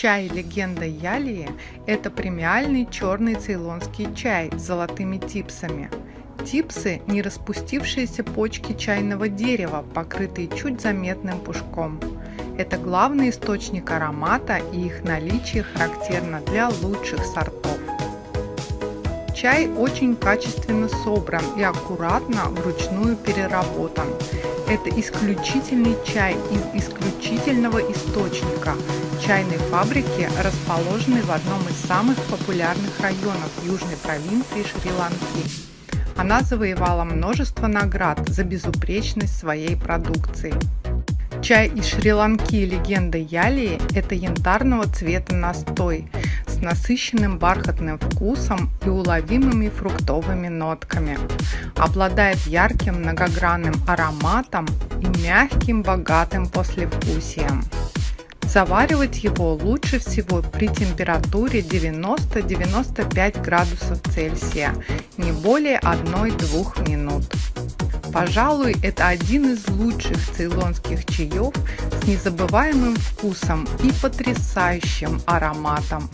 Чай «Легенда Ялии» – это премиальный черный цейлонский чай с золотыми типсами. Типсы – не распустившиеся почки чайного дерева, покрытые чуть заметным пушком. Это главный источник аромата и их наличие характерно для лучших сортов. Чай очень качественно собран и аккуратно вручную переработан. Это исключительный чай из исключительного источника – чайной фабрики, расположенной в одном из самых популярных районов южной провинции Шри-Ланки. Она завоевала множество наград за безупречность своей продукции. Чай из Шри-Ланки легенда Ялии – это янтарного цвета настой с насыщенным бархатным вкусом и уловимыми фруктовыми нотками. Обладает ярким многогранным ароматом и мягким богатым послевкусием. Заваривать его лучше всего при температуре 90-95 градусов Цельсия, не более 1-2 минут. Пожалуй, это один из лучших цейлонских чаев с незабываемым вкусом и потрясающим ароматом.